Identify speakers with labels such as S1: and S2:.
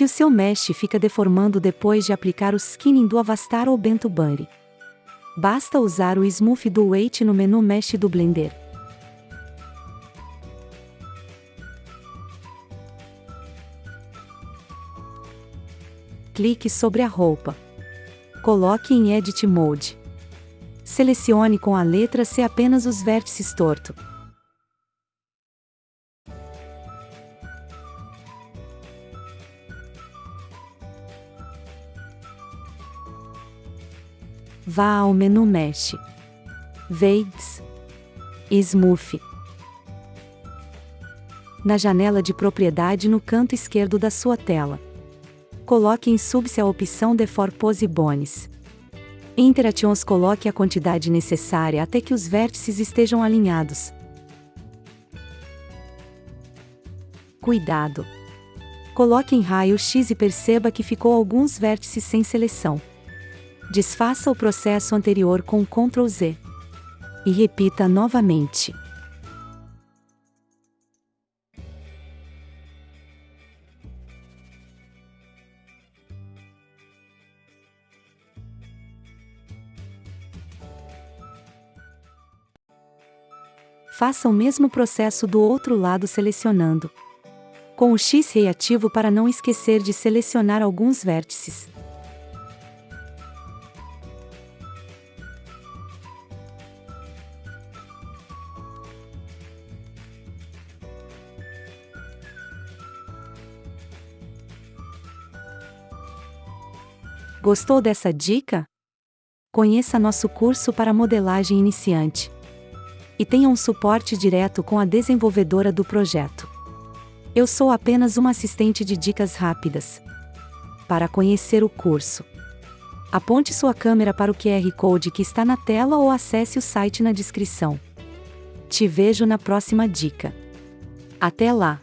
S1: se o seu mesh fica deformando depois de aplicar o skinning do Avastar ou Bento Bunny. Basta usar o Smooth do Weight no menu Mesh do Blender. Clique sobre a roupa. Coloque em Edit Mode. Selecione com a letra C apenas os vértices torto. Vá ao menu Mesh. Veids. Smooth. Na janela de propriedade no canto esquerdo da sua tela. Coloque em Subse a opção Defor Pose Bones. Interactions coloque a quantidade necessária até que os vértices estejam alinhados. Cuidado! Coloque em raio X e perceba que ficou alguns vértices sem seleção. Desfaça o processo anterior com Ctrl Z. E repita novamente. Faça o mesmo processo do outro lado selecionando. Com o X reativo para não esquecer de selecionar alguns vértices. Gostou dessa dica? Conheça nosso curso para modelagem iniciante. E tenha um suporte direto com a desenvolvedora do projeto. Eu sou apenas uma assistente de dicas rápidas. Para conhecer o curso, aponte sua câmera para o QR Code que está na tela ou acesse o site na descrição. Te vejo na próxima dica. Até lá!